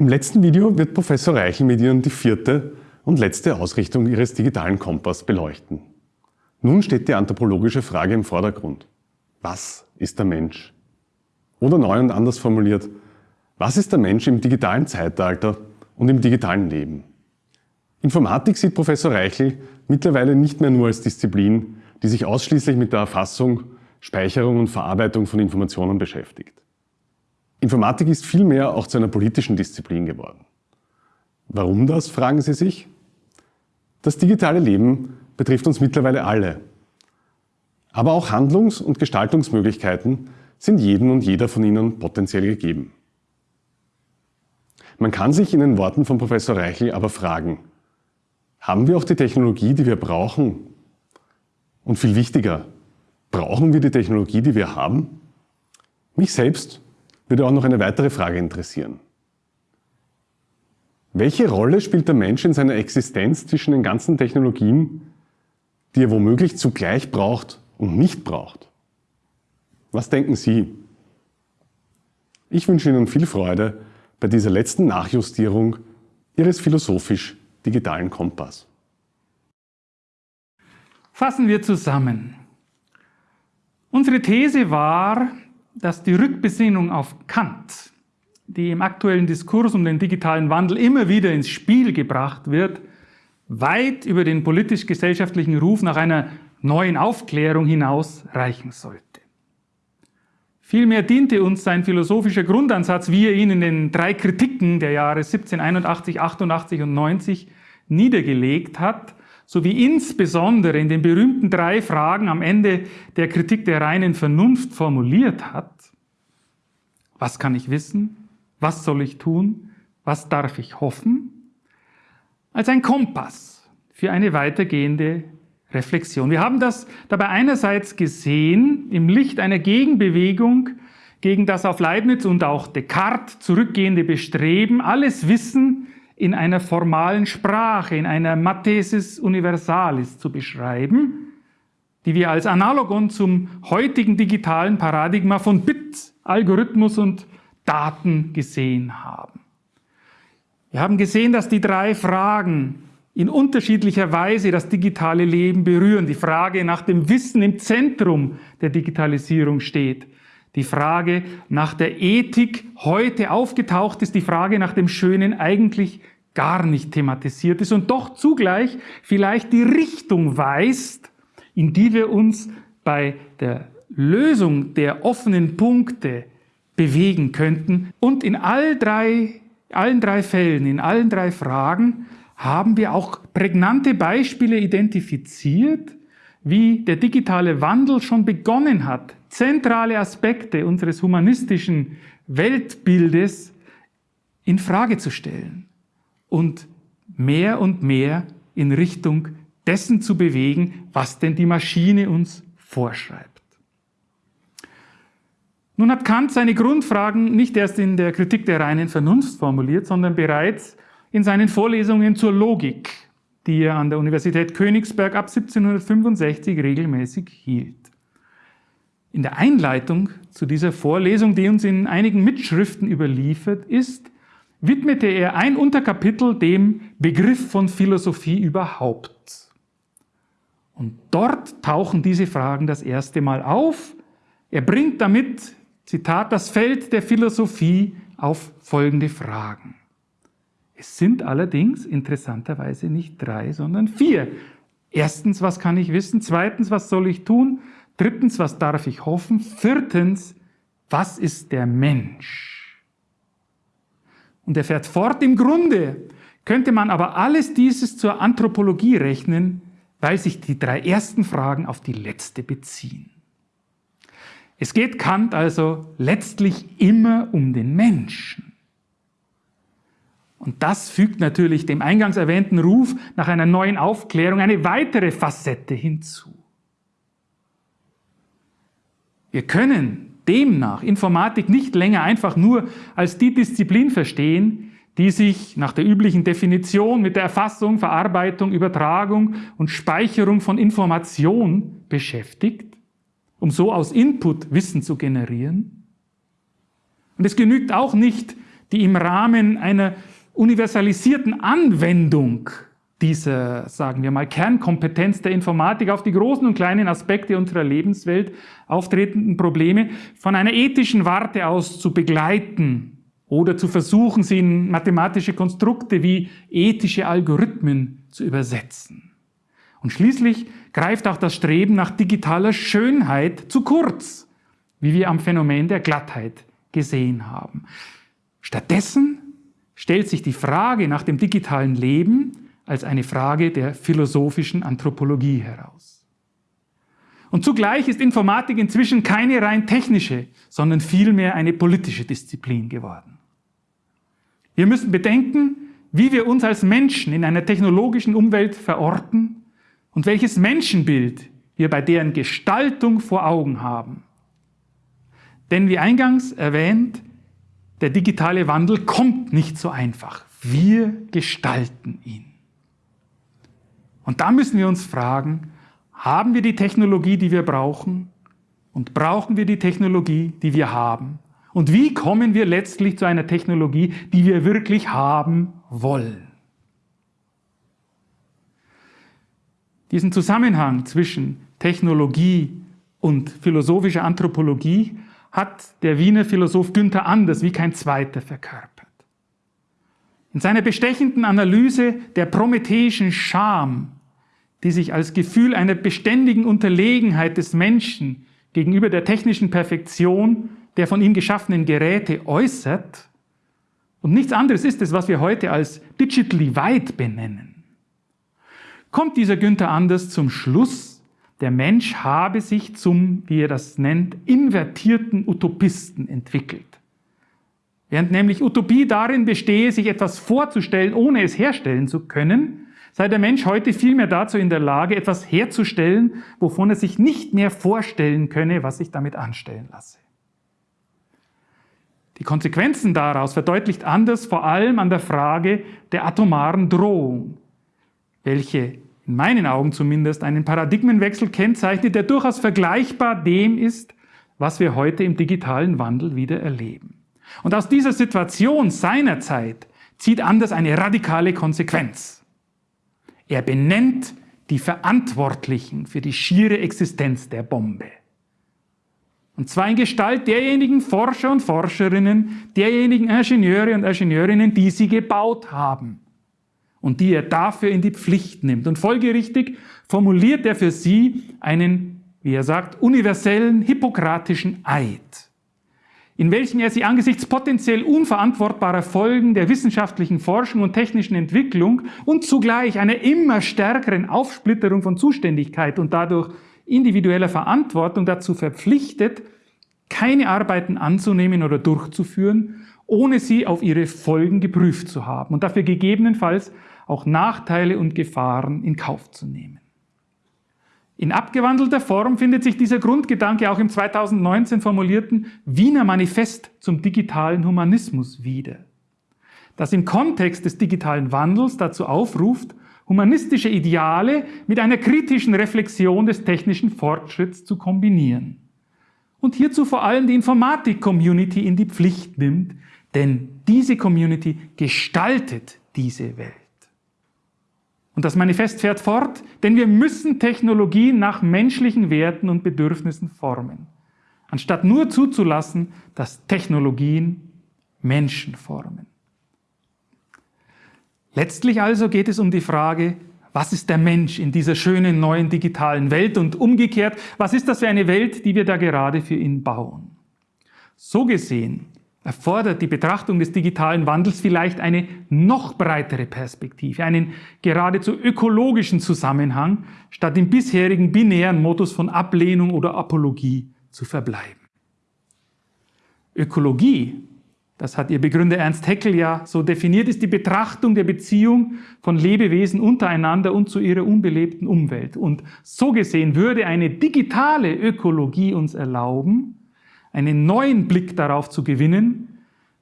Im letzten Video wird Professor Reichel mit Ihnen die vierte und letzte Ausrichtung Ihres digitalen Kompass beleuchten. Nun steht die anthropologische Frage im Vordergrund. Was ist der Mensch? Oder neu und anders formuliert, was ist der Mensch im digitalen Zeitalter und im digitalen Leben? Informatik sieht Professor Reichel mittlerweile nicht mehr nur als Disziplin, die sich ausschließlich mit der Erfassung, Speicherung und Verarbeitung von Informationen beschäftigt. Informatik ist vielmehr auch zu einer politischen Disziplin geworden. Warum das, fragen Sie sich? Das digitale Leben betrifft uns mittlerweile alle. Aber auch Handlungs- und Gestaltungsmöglichkeiten sind jedem und jeder von Ihnen potenziell gegeben. Man kann sich in den Worten von Professor Reichel aber fragen, haben wir auch die Technologie, die wir brauchen? Und viel wichtiger, brauchen wir die Technologie, die wir haben? Mich selbst würde auch noch eine weitere Frage interessieren. Welche Rolle spielt der Mensch in seiner Existenz zwischen den ganzen Technologien, die er womöglich zugleich braucht und nicht braucht? Was denken Sie? Ich wünsche Ihnen viel Freude bei dieser letzten Nachjustierung Ihres philosophisch-digitalen Kompass. Fassen wir zusammen. Unsere These war, dass die Rückbesinnung auf Kant, die im aktuellen Diskurs um den digitalen Wandel immer wieder ins Spiel gebracht wird, weit über den politisch-gesellschaftlichen Ruf nach einer neuen Aufklärung hinaus reichen sollte. Vielmehr diente uns sein philosophischer Grundansatz, wie er ihn in den drei Kritiken der Jahre 1781, 88 und 90 niedergelegt hat, sowie insbesondere in den berühmten drei Fragen am Ende der Kritik der reinen Vernunft formuliert hat. Was kann ich wissen? Was soll ich tun? Was darf ich hoffen? Als ein Kompass für eine weitergehende Reflexion. Wir haben das dabei einerseits gesehen im Licht einer Gegenbewegung gegen das auf Leibniz und auch Descartes zurückgehende Bestreben, alles Wissen in einer formalen Sprache, in einer Mathesis Universalis zu beschreiben, die wir als Analogon zum heutigen digitalen Paradigma von Bit, Algorithmus und Daten gesehen haben. Wir haben gesehen, dass die drei Fragen in unterschiedlicher Weise das digitale Leben berühren. Die Frage nach dem Wissen im Zentrum der Digitalisierung steht. Die Frage nach der Ethik heute aufgetaucht ist, die Frage nach dem Schönen eigentlich gar nicht thematisiert ist und doch zugleich vielleicht die Richtung weist, in die wir uns bei der Lösung der offenen Punkte bewegen könnten. Und in all drei, allen drei Fällen, in allen drei Fragen haben wir auch prägnante Beispiele identifiziert, wie der digitale Wandel schon begonnen hat, zentrale Aspekte unseres humanistischen Weltbildes in Frage zu stellen und mehr und mehr in Richtung dessen zu bewegen, was denn die Maschine uns vorschreibt. Nun hat Kant seine Grundfragen nicht erst in der Kritik der reinen Vernunft formuliert, sondern bereits in seinen Vorlesungen zur Logik, die er an der Universität Königsberg ab 1765 regelmäßig hielt. In der Einleitung zu dieser Vorlesung, die uns in einigen Mitschriften überliefert ist, widmete er ein Unterkapitel dem Begriff von Philosophie überhaupt. Und dort tauchen diese Fragen das erste Mal auf. Er bringt damit, Zitat, das Feld der Philosophie auf folgende Fragen. Es sind allerdings interessanterweise nicht drei, sondern vier. Erstens, was kann ich wissen? Zweitens, was soll ich tun? Drittens, was darf ich hoffen? Viertens, was ist der Mensch? Und er fährt fort, im Grunde könnte man aber alles dieses zur Anthropologie rechnen, weil sich die drei ersten Fragen auf die letzte beziehen. Es geht Kant also letztlich immer um den Menschen. Und das fügt natürlich dem eingangs erwähnten Ruf nach einer neuen Aufklärung eine weitere Facette hinzu. Wir können demnach Informatik nicht länger einfach nur als die Disziplin verstehen, die sich nach der üblichen Definition mit der Erfassung, Verarbeitung, Übertragung und Speicherung von Information beschäftigt, um so aus Input Wissen zu generieren. Und es genügt auch nicht, die im Rahmen einer universalisierten Anwendung dieser, sagen wir mal, Kernkompetenz der Informatik auf die großen und kleinen Aspekte unserer Lebenswelt auftretenden Probleme von einer ethischen Warte aus zu begleiten oder zu versuchen, sie in mathematische Konstrukte wie ethische Algorithmen zu übersetzen. Und schließlich greift auch das Streben nach digitaler Schönheit zu kurz, wie wir am Phänomen der Glattheit gesehen haben. Stattdessen stellt sich die Frage nach dem digitalen Leben als eine Frage der philosophischen Anthropologie heraus. Und zugleich ist Informatik inzwischen keine rein technische, sondern vielmehr eine politische Disziplin geworden. Wir müssen bedenken, wie wir uns als Menschen in einer technologischen Umwelt verorten und welches Menschenbild wir bei deren Gestaltung vor Augen haben. Denn wie eingangs erwähnt, der digitale Wandel kommt nicht so einfach. Wir gestalten ihn. Und da müssen wir uns fragen, haben wir die Technologie, die wir brauchen? Und brauchen wir die Technologie, die wir haben? Und wie kommen wir letztlich zu einer Technologie, die wir wirklich haben wollen? Diesen Zusammenhang zwischen Technologie und philosophischer Anthropologie hat der Wiener Philosoph Günther Anders wie kein zweiter verkörpert. In seiner bestechenden Analyse der prometheischen Scham die sich als Gefühl einer beständigen Unterlegenheit des Menschen gegenüber der technischen Perfektion der von ihm geschaffenen Geräte äußert. Und nichts anderes ist es, was wir heute als digitally weit benennen. Kommt dieser Günther Anders zum Schluss, der Mensch habe sich zum, wie er das nennt, invertierten Utopisten entwickelt. Während nämlich Utopie darin bestehe, sich etwas vorzustellen, ohne es herstellen zu können, sei der Mensch heute vielmehr dazu in der Lage, etwas herzustellen, wovon er sich nicht mehr vorstellen könne, was sich damit anstellen lasse. Die Konsequenzen daraus verdeutlicht Anders vor allem an der Frage der atomaren Drohung, welche in meinen Augen zumindest einen Paradigmenwechsel kennzeichnet, der durchaus vergleichbar dem ist, was wir heute im digitalen Wandel wieder erleben. Und aus dieser Situation seiner Zeit zieht Anders eine radikale Konsequenz. Er benennt die Verantwortlichen für die schiere Existenz der Bombe. Und zwar in Gestalt derjenigen Forscher und Forscherinnen, derjenigen Ingenieure und Ingenieurinnen, die sie gebaut haben und die er dafür in die Pflicht nimmt. Und folgerichtig formuliert er für sie einen, wie er sagt, universellen hippokratischen Eid in welchem er sie angesichts potenziell unverantwortbarer Folgen der wissenschaftlichen Forschung und technischen Entwicklung und zugleich einer immer stärkeren Aufsplitterung von Zuständigkeit und dadurch individueller Verantwortung dazu verpflichtet, keine Arbeiten anzunehmen oder durchzuführen, ohne sie auf ihre Folgen geprüft zu haben und dafür gegebenenfalls auch Nachteile und Gefahren in Kauf zu nehmen. In abgewandelter Form findet sich dieser Grundgedanke auch im 2019 formulierten Wiener Manifest zum digitalen Humanismus wieder, das im Kontext des digitalen Wandels dazu aufruft, humanistische Ideale mit einer kritischen Reflexion des technischen Fortschritts zu kombinieren. Und hierzu vor allem die Informatik-Community in die Pflicht nimmt, denn diese Community gestaltet diese Welt. Und das Manifest fährt fort, denn wir müssen Technologien nach menschlichen Werten und Bedürfnissen formen, anstatt nur zuzulassen, dass Technologien Menschen formen. Letztlich also geht es um die Frage, was ist der Mensch in dieser schönen neuen digitalen Welt und umgekehrt, was ist das für eine Welt, die wir da gerade für ihn bauen? So gesehen erfordert die Betrachtung des digitalen Wandels vielleicht eine noch breitere Perspektive, einen geradezu ökologischen Zusammenhang, statt im bisherigen binären Modus von Ablehnung oder Apologie zu verbleiben. Ökologie, das hat ihr Begründer Ernst Haeckel ja so definiert, ist die Betrachtung der Beziehung von Lebewesen untereinander und zu ihrer unbelebten Umwelt. Und so gesehen würde eine digitale Ökologie uns erlauben, einen neuen Blick darauf zu gewinnen,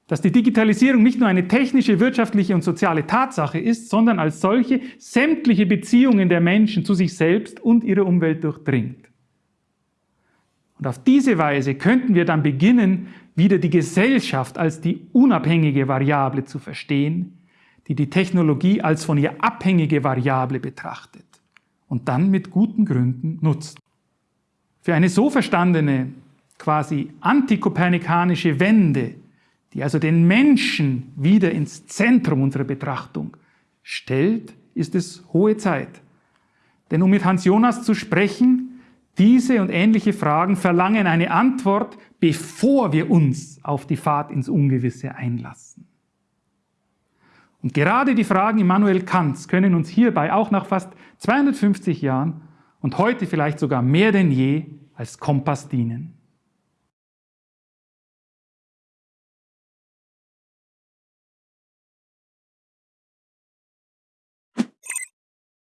dass die Digitalisierung nicht nur eine technische, wirtschaftliche und soziale Tatsache ist, sondern als solche sämtliche Beziehungen der Menschen zu sich selbst und ihrer Umwelt durchdringt. Und auf diese Weise könnten wir dann beginnen, wieder die Gesellschaft als die unabhängige Variable zu verstehen, die die Technologie als von ihr abhängige Variable betrachtet und dann mit guten Gründen nutzt. Für eine so verstandene, quasi antikopernikanische Wende, die also den Menschen wieder ins Zentrum unserer Betrachtung stellt, ist es hohe Zeit. Denn um mit Hans Jonas zu sprechen, diese und ähnliche Fragen verlangen eine Antwort, bevor wir uns auf die Fahrt ins Ungewisse einlassen. Und gerade die Fragen Immanuel Kants können uns hierbei auch nach fast 250 Jahren und heute vielleicht sogar mehr denn je als Kompass dienen.